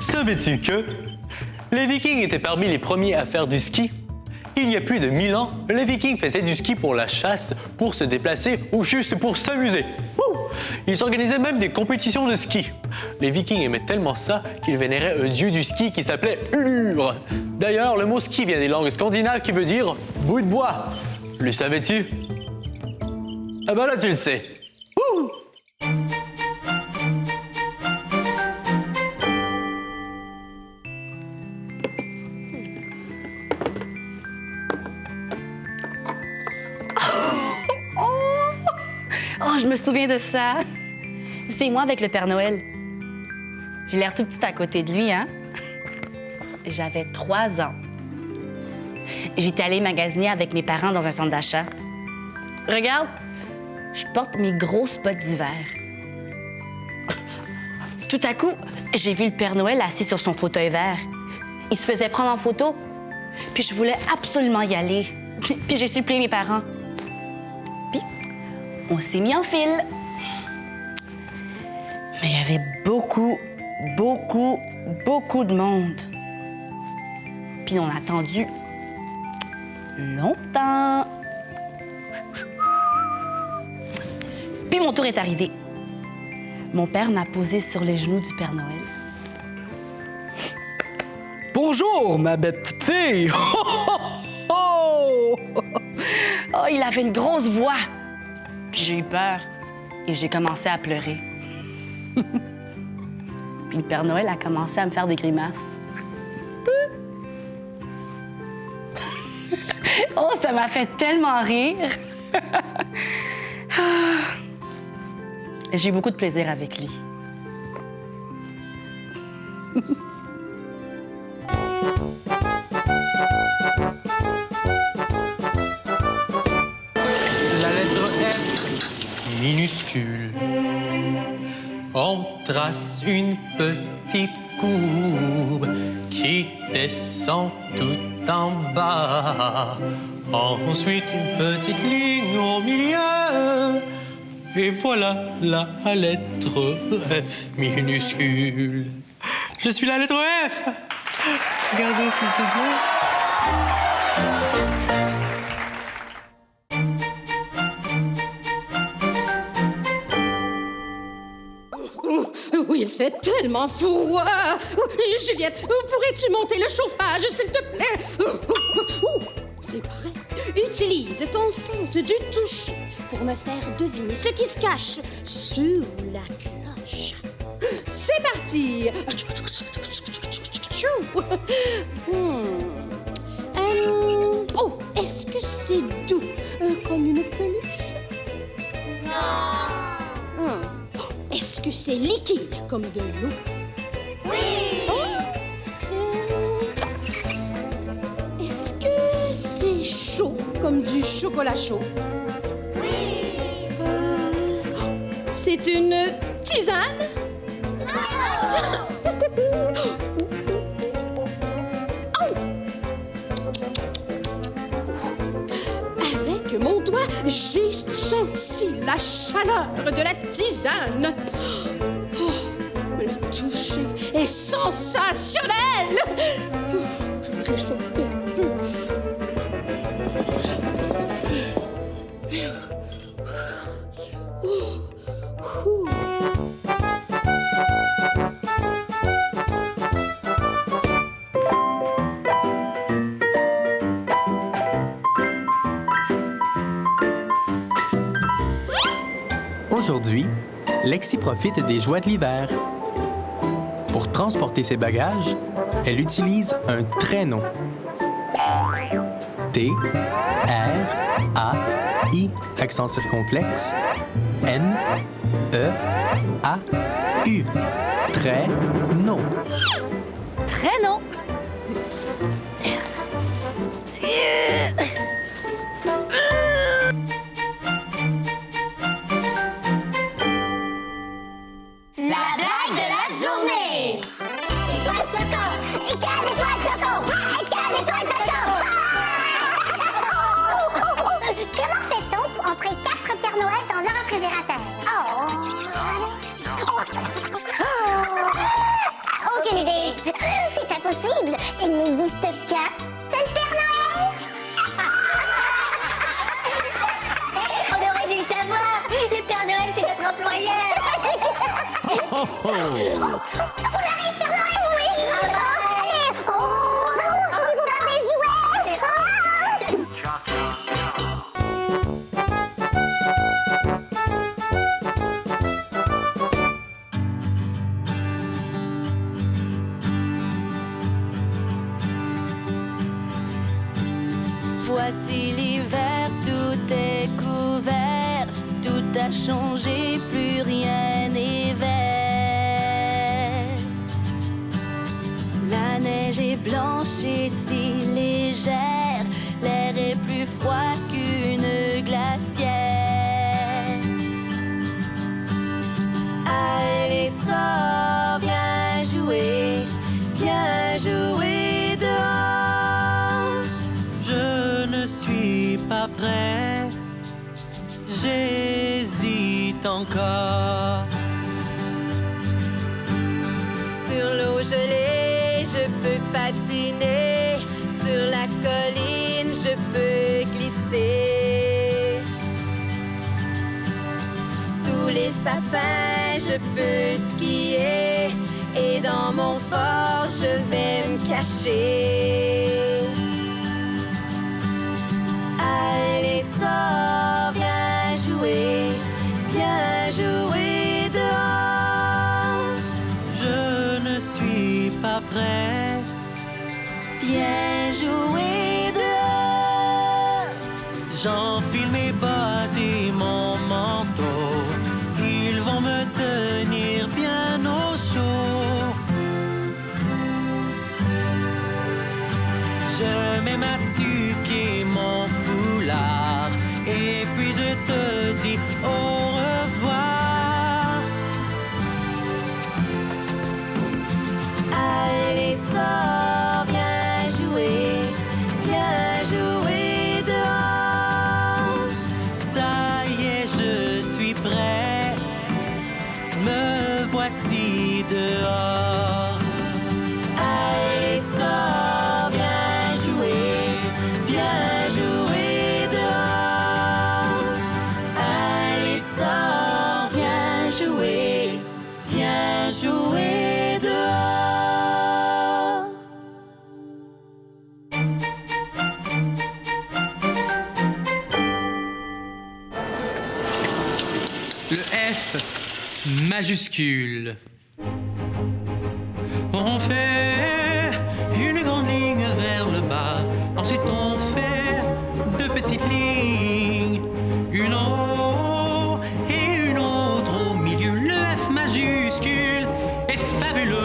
Savais-tu que les Vikings étaient parmi les premiers à faire du ski? Il y a plus de 1000 ans, les Vikings faisaient du ski pour la chasse, pour se déplacer ou juste pour s'amuser. Ils organisaient même des compétitions de ski. Les Vikings aimaient tellement ça qu'ils vénéraient un dieu du ski qui s'appelait Ulur. D'ailleurs, le mot ski vient des langues scandinaves qui veut dire bout de bois. Le savais-tu? Ah ben là, tu le sais. Je me souviens de ça. C'est moi avec le Père Noël. J'ai l'air tout petite à côté de lui, hein? J'avais trois ans. J'étais allée magasiner avec mes parents dans un centre d'achat. Regarde, je porte mes grosses bottes d'hiver. Tout à coup, j'ai vu le Père Noël assis sur son fauteuil vert. Il se faisait prendre en photo. Puis je voulais absolument y aller. Puis j'ai supplié mes parents. On s'est mis en file. Mais il y avait beaucoup, beaucoup, beaucoup de monde. Puis on a attendu longtemps. Puis mon tour est arrivé. Mon père m'a posé sur les genoux du Père Noël. Bonjour, ma belle petite fille! Oh, oh, oh. Oh, il avait une grosse voix. J'ai eu peur et j'ai commencé à pleurer. Puis le Père Noël a commencé à me faire des grimaces. oh, ça m'a fait tellement rire. J'ai eu beaucoup de plaisir avec lui. On trace une petite courbe qui descend tout en bas. Ensuite, une petite ligne au milieu. Et voilà la lettre F minuscule. Je suis la lettre F. Regardez si c'est bien. Fait tellement froid. Juliette, pourrais-tu monter le chauffage, s'il te plaît? Ouh, C'est prêt. Utilise ton sens du toucher pour me faire deviner ce qui se cache sous la cloche. C'est parti. Hmm. Euh, oh, est-ce que c'est doux euh, comme une peluche? Non. Est-ce que c'est liquide comme de l'eau? Oui! Est-ce que c'est chaud comme du chocolat chaud? Oui! c'est une tisane? J'ai senti la chaleur de la tisane. Oh, le toucher est sensationnel. Oh, Je vais réchauffer un peu. Aujourd'hui, Lexi profite des joies de l'hiver. Pour transporter ses bagages, elle utilise un traîneau. T, R, A, I, accent circonflexe, N, E, A, U. Traîneau. Traîneau? On blanche et si légère, l'air est plus froid qu'une glacière. Allez, sors, viens jouer, viens jouer dehors. Je ne suis pas prêt, j'hésite encore. Peux patiner. Sur la colline, je peux glisser. Sous les sapins, je peux skier. Et dans mon fort, je vais me cacher. Allez, sors, viens jouer, viens jouer dehors. Je ne suis pas prêt. J'enfile majuscule. On fait une grande ligne vers le bas. Ensuite, on fait deux petites lignes. Une en haut et une autre au milieu. Le F majuscule est fabuleux.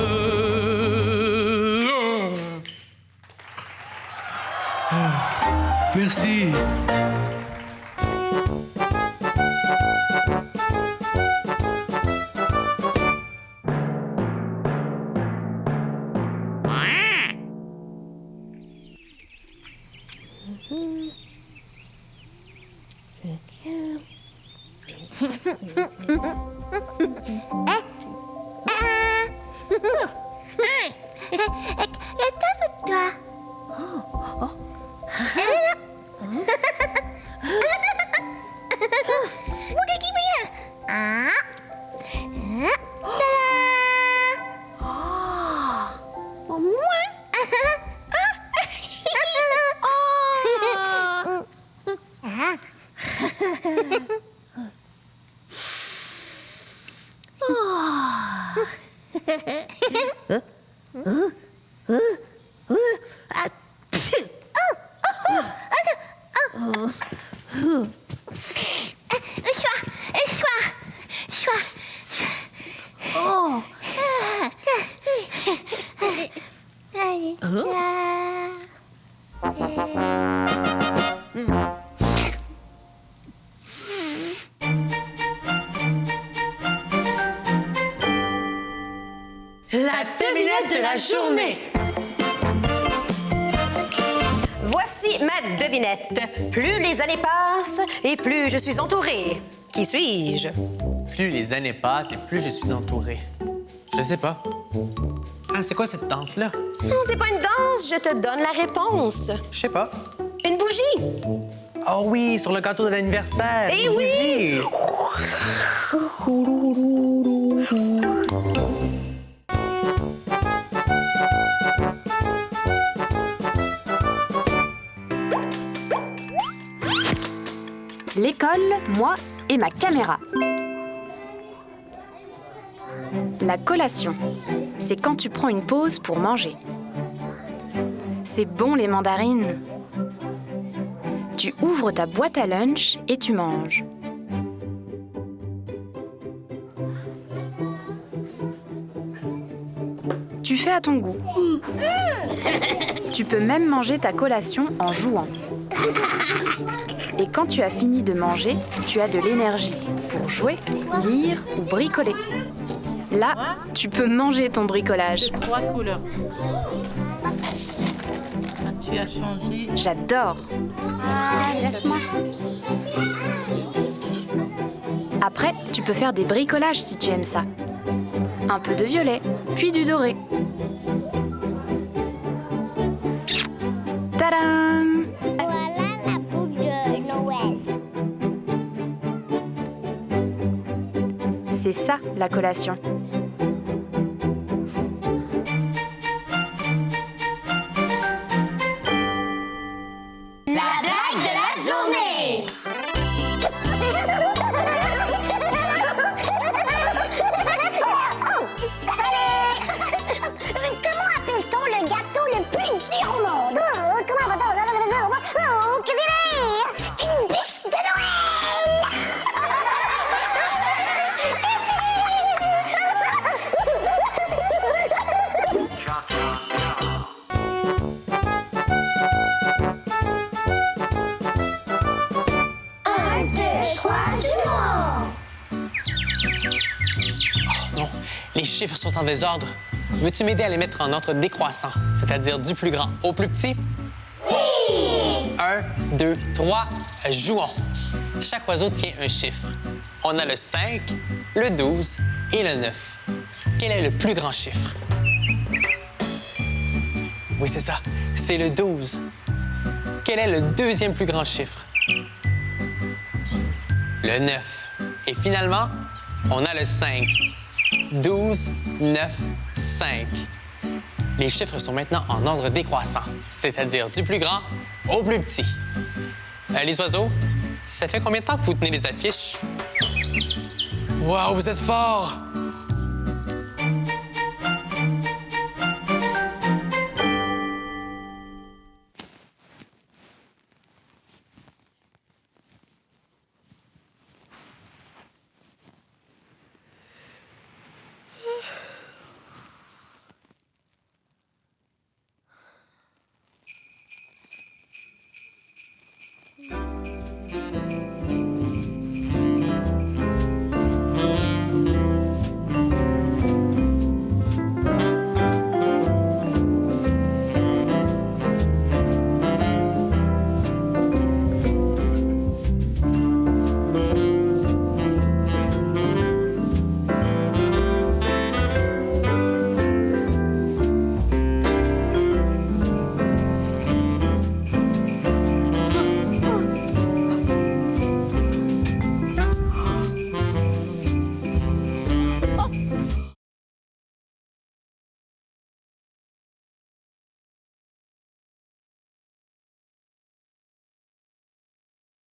Ah, Merci. Et plus je suis entourée. Qui suis-je? Plus les années passent et plus je suis entouré. Je sais pas. Ah, c'est quoi cette danse-là? Non, c'est pas une danse, je te donne la réponse. Je sais pas. Une bougie. Oh oui, sur le gâteau de l'anniversaire. Eh oui! bougie. moi et ma caméra. La collation, c'est quand tu prends une pause pour manger. C'est bon les mandarines. Tu ouvres ta boîte à lunch et tu manges. Tu fais à ton goût. Tu peux même manger ta collation en jouant. Et quand tu as fini de manger, tu as de l'énergie pour jouer, lire ou bricoler. Là, tu peux manger ton bricolage. Trois couleurs. Tu as changé. J'adore. Laisse-moi. Après, tu peux faire des bricolages si tu aimes ça. Un peu de violet, puis du doré. Tadam ça la collation. Chiffres sont en désordre. Veux-tu m'aider à les mettre en ordre décroissant, c'est-à-dire du plus grand au plus petit? Oui! Un, deux, trois, jouons. Chaque oiseau tient un chiffre. On a le 5, le 12 et le 9. Quel est le plus grand chiffre? Oui, c'est ça. C'est le 12. Quel est le deuxième plus grand chiffre? Le 9. Et finalement, on a le 5. 12, 9, 5. Les chiffres sont maintenant en ordre décroissant, c'est-à-dire du plus grand au plus petit. Euh, les oiseaux, ça fait combien de temps que vous tenez les affiches? Wow, vous êtes forts!